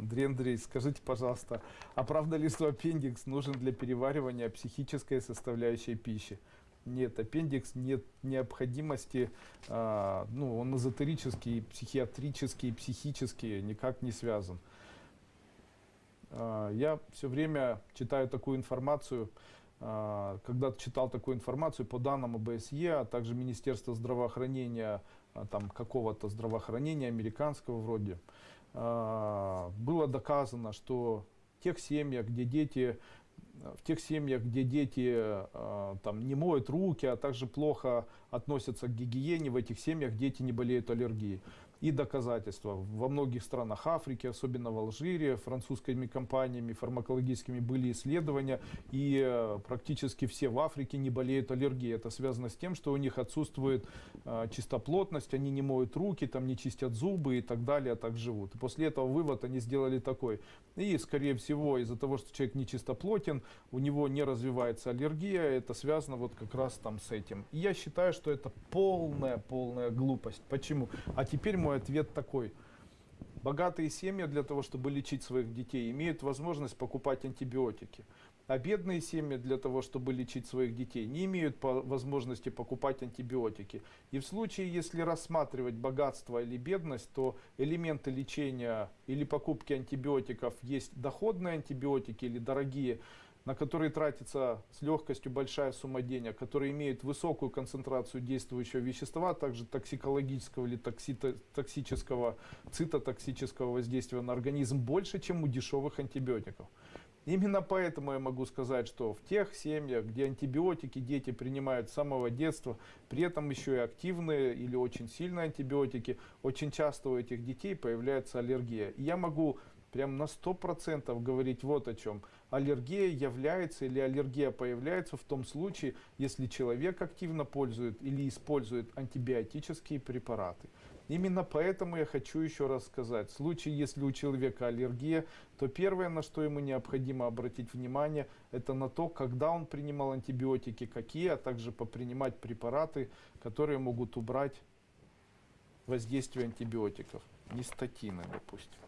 Андрей Андреевич, скажите, пожалуйста, а правда ли, что аппендикс нужен для переваривания психической составляющей пищи? Нет, аппендикс нет необходимости, а, ну, он эзотерический, психиатрический, психический, никак не связан. А, я все время читаю такую информацию, а, когда читал такую информацию по данным ОБСЕ, а также Министерства здравоохранения, там какого-то здравоохранения американского вроде, а, было доказано, что в тех семьях, где дети в тех семьях, где дети э, там, не моют руки, а также плохо относятся к гигиене, в этих семьях дети не болеют аллергией и доказательства. Во многих странах Африки, особенно в Алжире, французскими компаниями фармакологическими были исследования, и э, практически все в Африке не болеют аллергией. Это связано с тем, что у них отсутствует э, чистоплотность, они не моют руки, там не чистят зубы и так далее, а так живут. И после этого вывод они сделали такой. И, скорее всего, из-за того, что человек не чистоплотен, у него не развивается аллергия, это связано вот как раз там с этим. И я считаю, что это полная, полная глупость. Почему? А теперь мой ответ такой. Богатые семьи для того, чтобы лечить своих детей, имеют возможность покупать антибиотики. А бедные семьи для того, чтобы лечить своих детей, не имеют по возможности покупать антибиотики. И в случае, если рассматривать богатство или бедность, то элементы лечения или покупки антибиотиков есть доходные антибиотики или дорогие на которые тратится с легкостью большая сумма денег, которые имеют высокую концентрацию действующего вещества, а также токсикологического или токсито токсического, цитотоксического воздействия на организм больше, чем у дешевых антибиотиков. Именно поэтому я могу сказать, что в тех семьях, где антибиотики дети принимают с самого детства, при этом еще и активные или очень сильные антибиотики, очень часто у этих детей появляется аллергия. И я могу прям на 100% говорить вот о чем. Аллергия является или аллергия появляется в том случае, если человек активно пользует или использует антибиотические препараты. Именно поэтому я хочу еще раз сказать, в случае, если у человека аллергия, то первое, на что ему необходимо обратить внимание, это на то, когда он принимал антибиотики, какие, а также попринимать препараты, которые могут убрать воздействие антибиотиков, не статины, допустим.